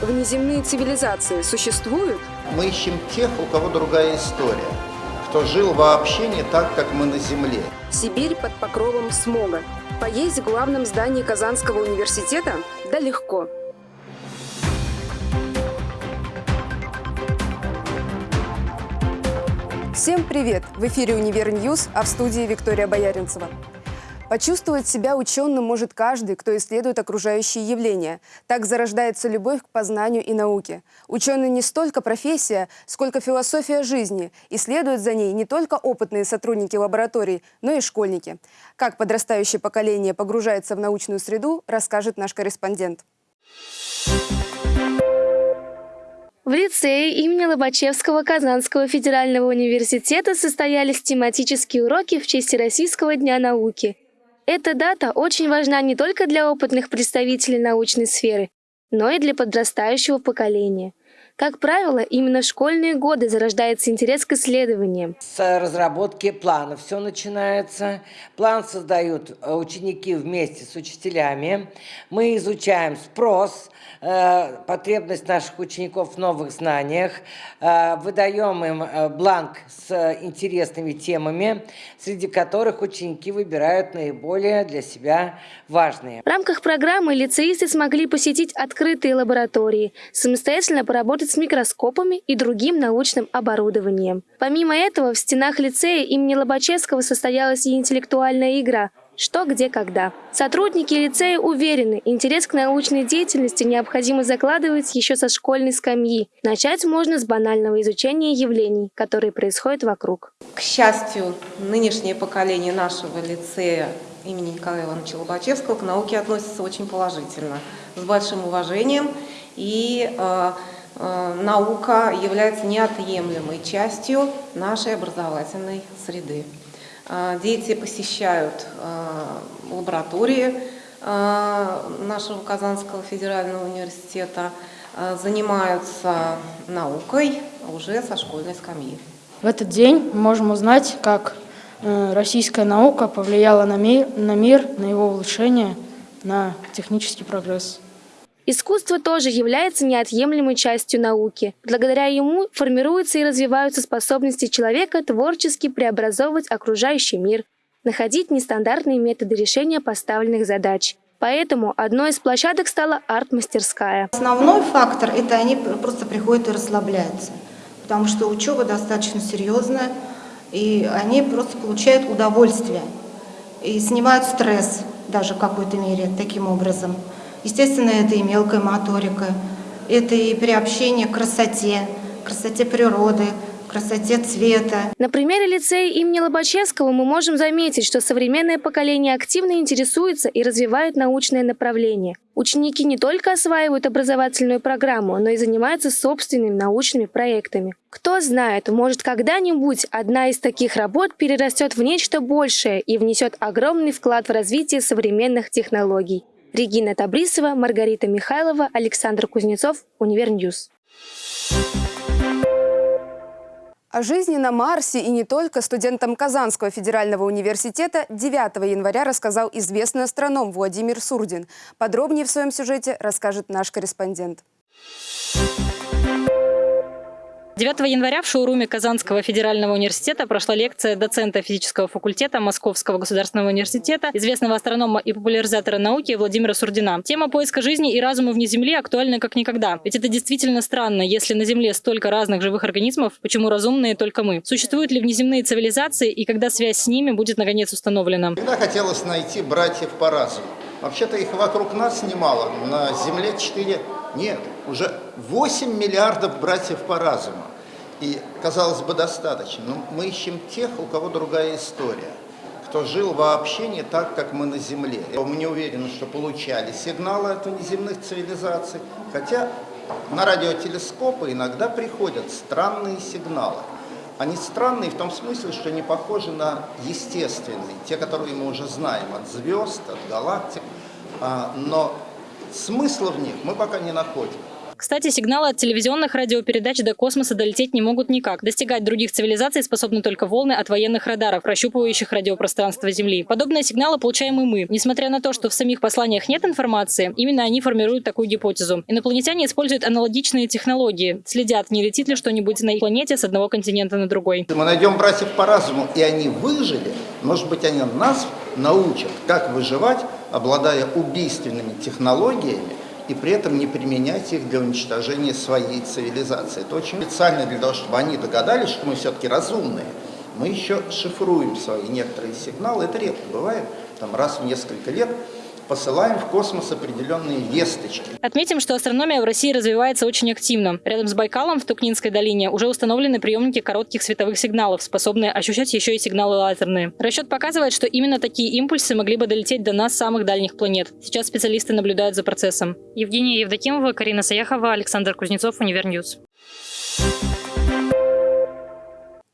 Внеземные цивилизации существуют? Мы ищем тех, у кого другая история, кто жил вообще не так, как мы на Земле. Сибирь под покровом смога. Поесть в главном здании Казанского университета? Да легко. Всем привет! В эфире «Универ News», а в студии Виктория Бояринцева. Почувствовать себя ученым может каждый, кто исследует окружающие явления. Так зарождается любовь к познанию и науке. Ученый не столько профессия, сколько философия жизни. Исследуют за ней не только опытные сотрудники лабораторий, но и школьники. Как подрастающее поколение погружается в научную среду, расскажет наш корреспондент. В лицее имени Лобачевского Казанского федерального университета состоялись тематические уроки в честь Российского дня науки. Эта дата очень важна не только для опытных представителей научной сферы, но и для подрастающего поколения. Как правило, именно в школьные годы зарождается интерес к исследованиям. С разработки плана все начинается. План создают э, ученики вместе с учителями. Мы изучаем спрос, э, потребность наших учеников в новых знаниях, э, выдаем им бланк с интересными темами, среди которых ученики выбирают наиболее для себя важные. В рамках программы лицеисты смогли посетить открытые лаборатории, самостоятельно поработать с микроскопами и другим научным оборудованием. Помимо этого, в стенах лицея имени Лобачевского состоялась и интеллектуальная игра «Что, где, когда». Сотрудники лицея уверены, интерес к научной деятельности необходимо закладывать еще со школьной скамьи. Начать можно с банального изучения явлений, которые происходят вокруг. К счастью, нынешнее поколение нашего лицея имени Николая Ивановича Лобачевского к науке относится очень положительно, с большим уважением и Э, наука является неотъемлемой частью нашей образовательной среды. Э, дети посещают э, лаборатории нашего Казанского федерального университета, занимаются наукой уже со школьной скамьи. В этот день мы можем узнать, как российская наука повлияла на мир, на, мир, на его улучшение, на технический прогресс. Искусство тоже является неотъемлемой частью науки. Благодаря ему формируются и развиваются способности человека творчески преобразовывать окружающий мир, находить нестандартные методы решения поставленных задач. Поэтому одной из площадок стала арт-мастерская. Основной фактор – это они просто приходят и расслабляются, потому что учеба достаточно серьезная, и они просто получают удовольствие и снимают стресс даже в какой-то мере таким образом. Естественно, это и мелкая моторика, это и приобщение к красоте, красоте природы, красоте цвета. На примере лицея имени Лобачевского мы можем заметить, что современное поколение активно интересуется и развивает научное направление. Ученики не только осваивают образовательную программу, но и занимаются собственными научными проектами. Кто знает, может когда-нибудь одна из таких работ перерастет в нечто большее и внесет огромный вклад в развитие современных технологий. Регина Табрисова, Маргарита Михайлова, Александр Кузнецов, Univer News. О жизни на Марсе и не только студентам Казанского федерального университета 9 января рассказал известный астроном Владимир Сурдин. Подробнее в своем сюжете расскажет наш корреспондент. 9 января в шоуруме Казанского федерального университета прошла лекция доцента физического факультета Московского государственного университета, известного астронома и популяризатора науки Владимира Сурдина. Тема поиска жизни и разума вне Земли актуальна как никогда. Ведь это действительно странно, если на Земле столько разных живых организмов, почему разумные только мы? Существуют ли внеземные цивилизации и когда связь с ними будет наконец установлена? Всегда хотелось найти братьев по разуму. Вообще-то их вокруг нас немало, на Земле 4 нет, уже 8 миллиардов братьев по разуму. И, казалось бы, достаточно. Но мы ищем тех, у кого другая история, кто жил вообще не так, как мы на Земле. Мы не уверены, что получали сигналы от внеземных цивилизаций, хотя на радиотелескопы иногда приходят странные сигналы. Они странные в том смысле, что не похожи на естественные, те, которые мы уже знаем от звезд, от галактик, а, но смысла в них мы пока не находим. Кстати, сигналы от телевизионных радиопередач до космоса долететь не могут никак. Достигать других цивилизаций способны только волны от военных радаров, прощупывающих радиопространство Земли. Подобные сигналы получаем и мы. Несмотря на то, что в самих посланиях нет информации, именно они формируют такую гипотезу. Инопланетяне используют аналогичные технологии. Следят, не летит ли что-нибудь на планете с одного континента на другой. Мы найдем братьев по разуму, и они выжили, может быть, они нас научат, как выживать, обладая убийственными технологиями, и при этом не применять их для уничтожения своей цивилизации. Это очень специально для того, чтобы они догадались, что мы все-таки разумные. Мы еще шифруем свои некоторые сигналы, это редко бывает, там раз в несколько лет посылаем в космос определенные весточки. Отметим, что астрономия в России развивается очень активно. Рядом с Байкалом в Тукнинской долине уже установлены приемники коротких световых сигналов, способные ощущать еще и сигналы лазерные. Расчет показывает, что именно такие импульсы могли бы долететь до нас с самых дальних планет. Сейчас специалисты наблюдают за процессом. Евгения Евдокимова, Карина Саяхова, Александр Кузнецов, Univer News.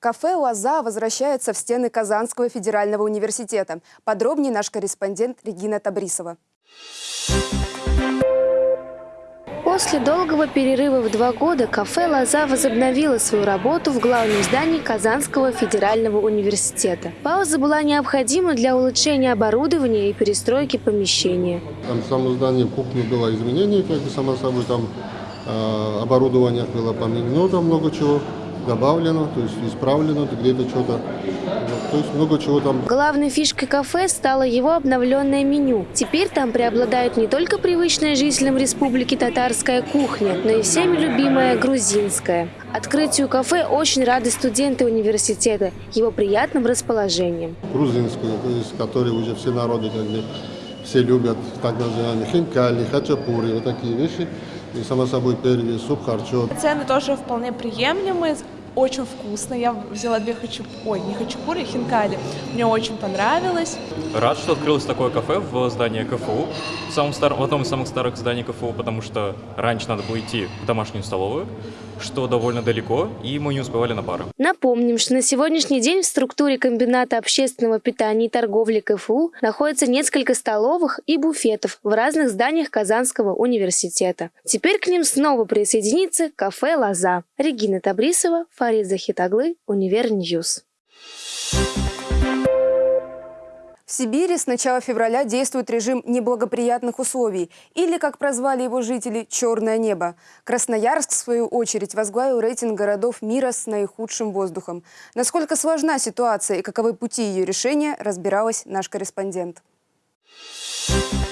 Кафе «Лоза» возвращается в стены Казанского федерального университета. Подробнее наш корреспондент Регина Табрисова. После долгого перерыва в два года кафе «Лоза» возобновило свою работу в главном здании Казанского федерального университета. Пауза была необходима для улучшения оборудования и перестройки помещения. Там в самом здании в кухне было изменение, как бы само собой, там э, оборудование было поменено, там много чего добавлено, то есть исправлено, где-то что-то, то есть много чего там. Главной фишкой кафе стало его обновленное меню. Теперь там преобладает не только привычная жителям республики татарская кухня, но и всеми любимая грузинская. Открытию кафе очень рады студенты университета, его приятным расположением. Грузинскую, то есть, которые уже все народы, как бы, все любят, так называемые хинкали, хачапури, вот такие вещи. И, само собой, первый суп, харчо. Цены тоже вполне приемлемые, очень вкусно. Я взяла две хачапури, ой, не хачапури, а хинкали. Мне очень понравилось. Рад, что открылось такое кафе в здании КФУ, в, самом старом, в одном из самых старых зданий КФУ, потому что раньше надо было идти в домашнюю столовую, что довольно далеко, и мы не успевали на пары. Напомним, что на сегодняшний день в структуре комбината общественного питания и торговли КФУ находится несколько столовых и буфетов в разных зданиях Казанского университета. Теперь к ним снова присоединится кафе «Лоза». Регина Табрисова, Фарид Захитаглы, Univer News. В Сибири с начала февраля действует режим неблагоприятных условий, или, как прозвали его жители, «черное небо». Красноярск, в свою очередь, возглавил рейтинг городов мира с наихудшим воздухом. Насколько сложна ситуация и каковы пути ее решения, разбиралась наш корреспондент. С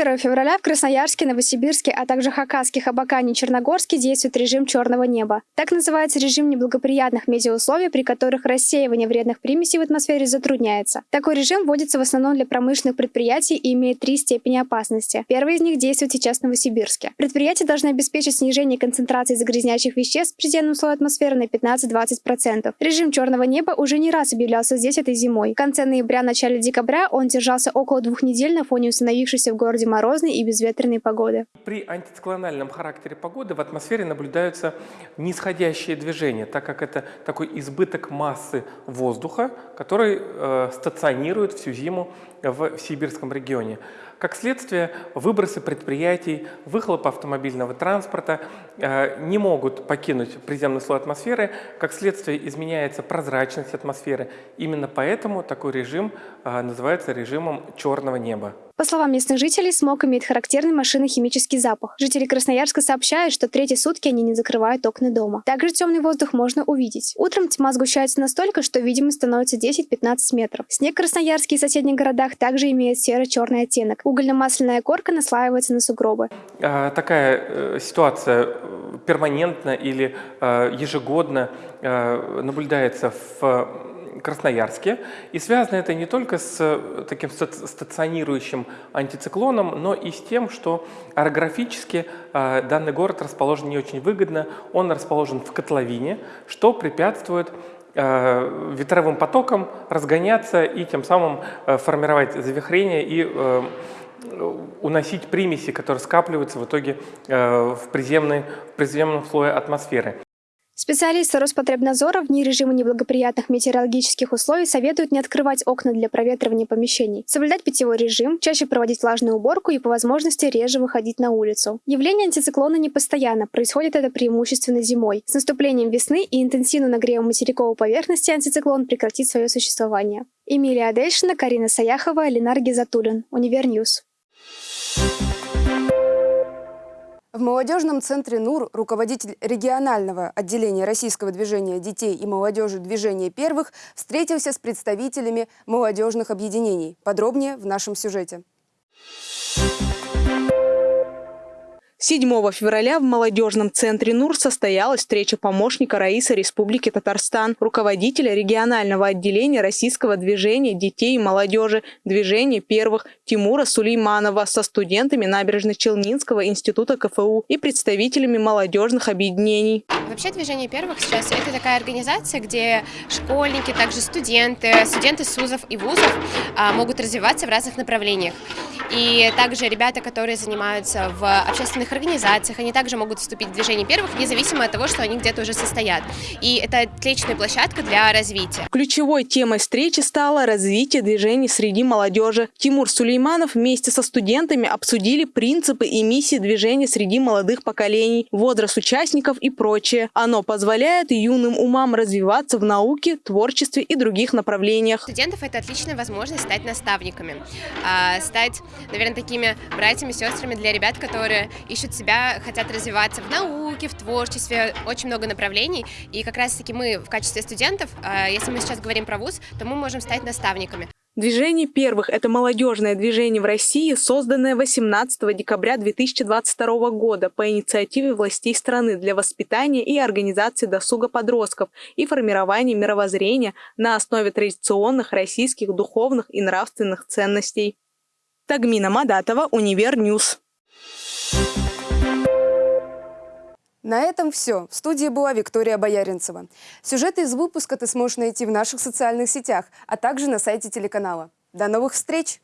1 февраля в Красноярске, Новосибирске, а также Хакасских, Абакане и Черногорске действует режим черного неба. Так называется режим неблагоприятных метеоусловий, при которых рассеивание вредных примесей в атмосфере затрудняется. Такой режим вводится в основном для промышленных предприятий и имеет три степени опасности. Первый из них действует сейчас в Новосибирске. Предприятия должны обеспечить снижение концентрации загрязняющих веществ в предельном слое атмосферы на 15-20%. Режим черного неба уже не раз объявлялся здесь этой зимой. В конце ноября-начале декабря он держался около двух недель на фоне установившейся в городе морозной и безветренной погоды. При антициклональном характере погоды в атмосфере наблюдаются нисходящие движения, так как это такой избыток массы воздуха, который э, стационирует всю зиму в сибирском регионе. Как следствие, выбросы предприятий, выхлоп автомобильного транспорта э, не могут покинуть приземный слой атмосферы. Как следствие, изменяется прозрачность атмосферы. Именно поэтому такой режим э, называется режимом черного неба. По словам местных жителей, смог имеет характерный машинно-химический запах. Жители Красноярска сообщают, что третьи сутки они не закрывают окна дома. Также темный воздух можно увидеть. Утром тьма сгущается настолько, что видимость становится 10-15 метров. Снег в Красноярске и соседних городах также имеет серо-черный оттенок. Угольно-масляная корка наслаивается на сугробы. А, такая э, ситуация э, перманентно или э, ежегодно наблюдается в Красноярске. И связано это не только с таким стационирующим антициклоном, но и с тем, что орографически данный город расположен не очень выгодно. Он расположен в котловине, что препятствует ветровым потокам разгоняться и тем самым формировать завихрение и уносить примеси, которые скапливаются в итоге э, в, приземной, в приземном слое атмосферы. Специалисты Роспотребнадзора в дни режима неблагоприятных метеорологических условий советуют не открывать окна для проветривания помещений, соблюдать питьевой режим, чаще проводить влажную уборку и по возможности реже выходить на улицу. Явление антициклона не постоянно, происходит это преимущественно зимой. С наступлением весны и интенсивным нагревом материковой поверхности антициклон прекратит свое существование. Эмилия Адельшина, Карина Саяхова, Ленар Гизатуллин. Univer News. В молодежном центре НУР руководитель регионального отделения российского движения детей и молодежи «Движение первых» встретился с представителями молодежных объединений. Подробнее в нашем сюжете. 7 февраля в молодежном центре НУР состоялась встреча помощника Раиса Республики Татарстан, руководителя регионального отделения российского движения детей и молодежи «Движение первых» Тимура Сулейманова со студентами Набережно-Челнинского института КФУ и представителями молодежных объединений. Вообще «Движение первых» сейчас это такая организация, где школьники, также студенты, студенты СУЗов и ВУЗов а, могут развиваться в разных направлениях. И также ребята, которые занимаются в общественных организациях, они также могут вступить в движение первых, независимо от того, что они где-то уже состоят. И это отличная площадка для развития. Ключевой темой встречи стало развитие движений среди молодежи. Тимур Сулейманов вместе со студентами обсудили принципы и миссии движения среди молодых поколений, возраст участников и прочее. Оно позволяет юным умам развиваться в науке, творчестве и других направлениях. Студентов это отличная возможность стать наставниками, а, стать наверное, такими братьями, сестрами для ребят, которые ищут себя, хотят развиваться в науке, в творчестве, очень много направлений. И как раз-таки мы в качестве студентов, а, если мы сейчас говорим про вуз, то мы можем стать наставниками. Движение первых – это молодежное движение в России, созданное 18 декабря 2022 года по инициативе властей страны для воспитания и организации досуга подростков и формирования мировоззрения на основе традиционных российских духовных и нравственных ценностей. Тагмина Мадатова, Univer News. На этом все. В студии была Виктория Бояринцева. Сюжеты из выпуска ты сможешь найти в наших социальных сетях, а также на сайте телеканала. До новых встреч!